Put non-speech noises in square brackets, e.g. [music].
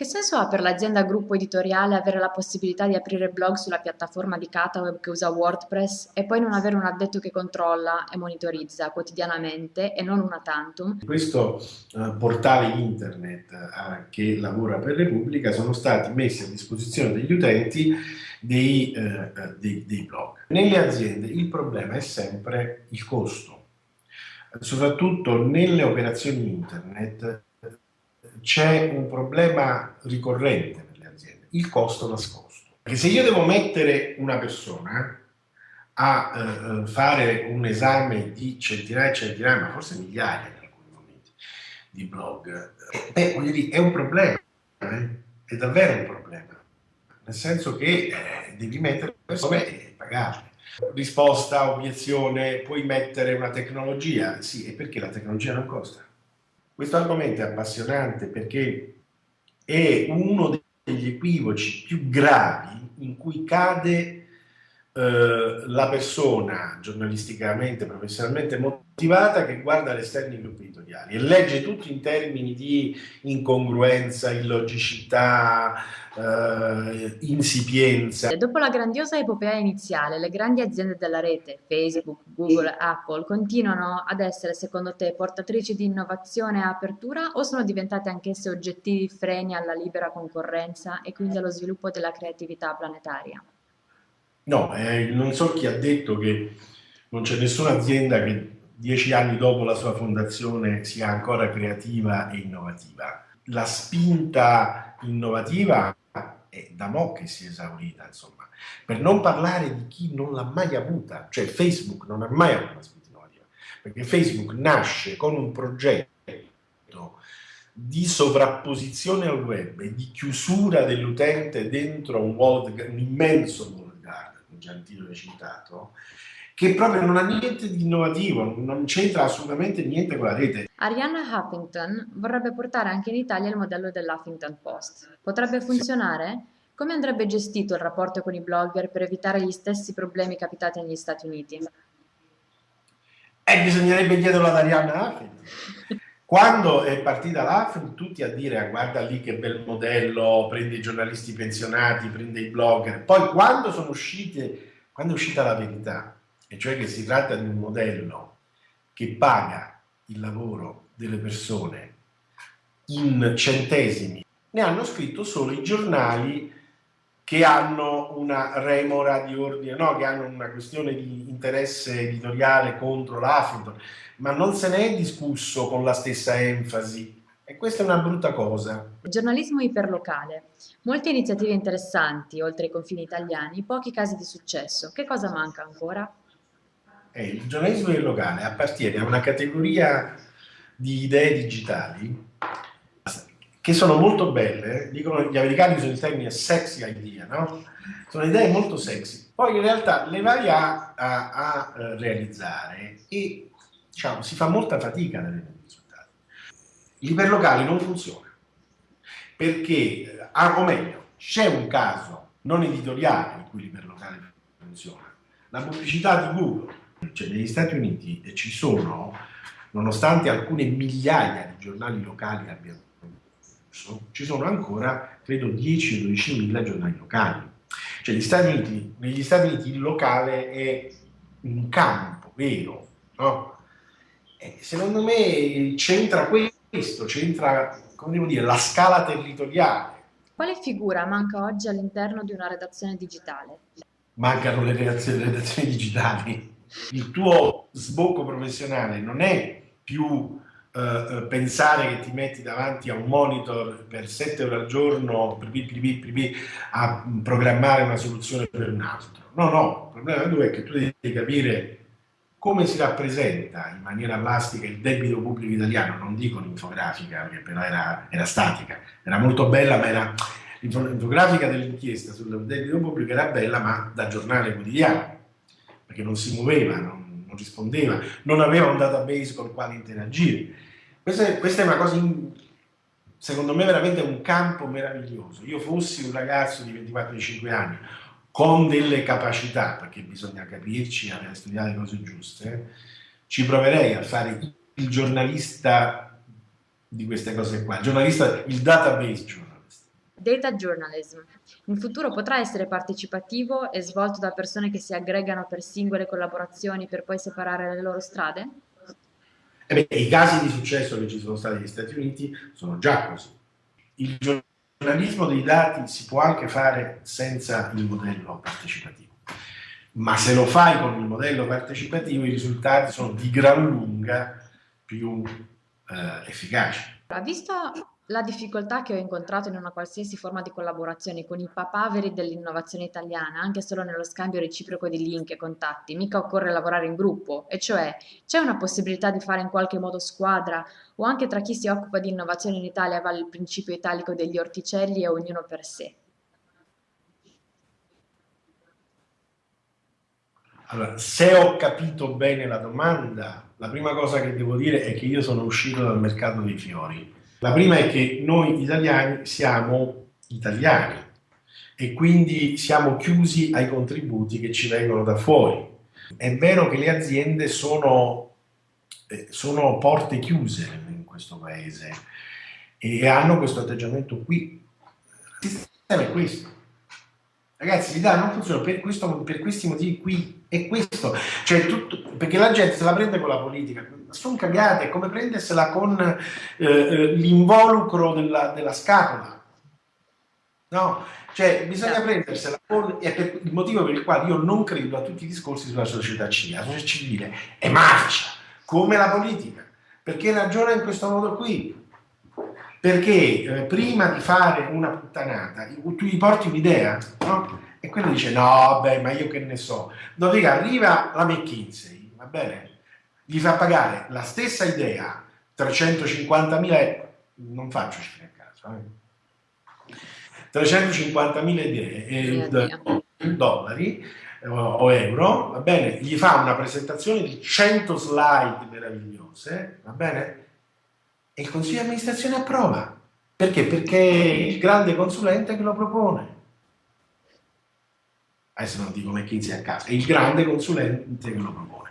Che senso ha per l'azienda gruppo editoriale avere la possibilità di aprire blog sulla piattaforma di Cataweb che usa WordPress e poi non avere un addetto che controlla e monitorizza quotidianamente e non una tantum? Questo uh, portale internet uh, che lavora per Repubblica sono stati messi a disposizione degli utenti dei, uh, dei, dei blog. Nelle aziende il problema è sempre il costo, soprattutto nelle operazioni internet c'è un problema ricorrente per le aziende, il costo nascosto. Perché se io devo mettere una persona a eh, fare un esame di centinaia e centinaia, ma forse migliaia in alcuni momenti, di blog, eh, beh, dire, è un problema, eh? è davvero un problema, nel senso che eh, devi mettere persone e pagarle. Risposta, obiezione, puoi mettere una tecnologia? Sì, e perché la tecnologia non costa? Questo argomento è appassionante perché è uno degli equivoci più gravi in cui cade eh, la persona giornalisticamente, professionalmente motivata che guarda l'esterno gruppi editoriali e legge tutto in termini di incongruenza, illogicità, eh, insipienza. Dopo la grandiosa epopea iniziale, le grandi aziende della rete, Facebook, Google, Apple, continuano ad essere secondo te portatrici di innovazione e apertura o sono diventate anch'esse oggettivi freni alla libera concorrenza e quindi allo sviluppo della creatività planetaria? No, eh, non so chi ha detto che non c'è nessuna azienda che dieci anni dopo la sua fondazione sia ancora creativa e innovativa. La spinta innovativa è da mo' che si è esaurita, insomma. Per non parlare di chi non l'ha mai avuta, cioè Facebook non ha mai avuto una spinta innovativa, perché Facebook nasce con un progetto di sovrapposizione al web e di chiusura dell'utente dentro un, world, un immenso wall garden, già il titolo citato, che proprio non ha niente di innovativo, non c'entra assolutamente niente con la rete. Arianna Huffington vorrebbe portare anche in Italia il modello dell'Huffington Post. Potrebbe funzionare? Come andrebbe gestito il rapporto con i blogger per evitare gli stessi problemi capitati negli Stati Uniti? Eh, bisognerebbe chiederlo ad Arianna Huffington. [laughs] Quando è partita l'Huffington, tutti a dire ah, guarda lì che bel modello, prende i giornalisti pensionati, prende i blogger. Poi quando sono uscite, quando è uscita la verità, e cioè che si tratta di un modello che paga il lavoro delle persone in centesimi, ne hanno scritto solo i giornali che hanno una remora di ordine, no, che hanno una questione di interesse editoriale contro l'Huffington, ma non se ne è discusso con la stessa enfasi e questa è una brutta cosa. Giornalismo iperlocale. Molte iniziative interessanti, oltre ai confini italiani, pochi casi di successo. Che cosa manca ancora? Eh, il giornalismo locale appartiene a una categoria di idee digitali che sono molto belle, dicono gli americani usano il termine sexy idea, no? Sono idee molto sexy, poi in realtà le vai a, a, a eh, realizzare e diciamo, si fa molta fatica ad avere dei risultati. L'iperlocale non funziona, perché, ah, o meglio, c'è un caso non editoriale in cui l'iperlocale funziona, la pubblicità di Google cioè, negli Stati Uniti ci sono, nonostante alcune migliaia di giornali locali abbiano chiuso, ci sono ancora, credo, 10 o 12 mila giornali locali. Cioè, negli Stati Uniti, negli Stati Uniti il locale è un campo vero, no? E secondo me c'entra questo, c'entra, come devo dire, la scala territoriale. Quale figura manca oggi all'interno di una redazione digitale? Mancano le redazioni, le redazioni digitali il tuo sbocco professionale non è più eh, eh pensare che ti metti davanti a un monitor per 7 ore al giorno a programmare una soluzione per un altro. No, no, il problema è che tu devi capire come si rappresenta in maniera plastica il debito pubblico italiano, non dico l'infografica, perché però era, era statica, era molto bella, ma era l'infografica dell'inchiesta sul debito pubblico era bella, ma da giornale quotidiano perché non si muoveva, non, non rispondeva, non aveva un database con il quale interagire. Questa è, questa è una cosa, in, secondo me, veramente un campo meraviglioso. Io fossi un ragazzo di 24-25 anni con delle capacità, perché bisogna capirci, avere studiato le cose giuste, ci proverei a fare il giornalista di queste cose qua, il giornalista, il database journalist. Data journalism. In futuro potrà essere partecipativo e svolto da persone che si aggregano per singole collaborazioni per poi separare le loro strade? Eh beh, I casi di successo che ci sono stati negli Stati Uniti sono già così. Il giornalismo dei dati si può anche fare senza il modello partecipativo ma se lo fai con il modello partecipativo i risultati sono di gran lunga più eh, efficaci. Visto la difficoltà che ho incontrato in una qualsiasi forma di collaborazione con i papaveri dell'innovazione italiana, anche solo nello scambio reciproco di link e contatti, mica occorre lavorare in gruppo, e cioè c'è una possibilità di fare in qualche modo squadra o anche tra chi si occupa di innovazione in Italia vale il principio italico degli orticelli e ognuno per sé. Allora, se ho capito bene la domanda, la prima cosa che devo dire è che io sono uscito dal mercato dei fiori. La prima è che noi italiani siamo italiani e quindi siamo chiusi ai contributi che ci vengono da fuori. È vero che le aziende sono, eh, sono porte chiuse in questo paese e hanno questo atteggiamento qui. Il sistema è questo Ragazzi, l'idea non funziona per, questo, per questi motivi qui, è questo. Cioè, tutto, perché la gente se la prende con la politica, sono cagate, è come prendersela con eh, eh, l'involucro della, della, scapola. No? Cioè, bisogna prendersela con... È per, il motivo per il quale io non credo a tutti i discorsi sulla società civile. La società civile è marcia, come la politica, perché ragiona in questo modo qui. Perché eh, prima di fare una puttanata, tu gli porti un'idea, no? E quello dice, no, beh, ma io che ne so. Dopodiché arriva la McKinsey, va bene? Gli fa pagare la stessa idea, 350.000 euro, non faccio cifre a caso, eh? 350.000 idee, eh, dollari eh, o euro, va bene? Gli fa una presentazione di 100 slide meravigliose, va bene? E il consiglio di amministrazione approva. Perché? Perché il grande consulente che lo propone. Adesso non dico McKinsey a caso, è il grande consulente che lo propone.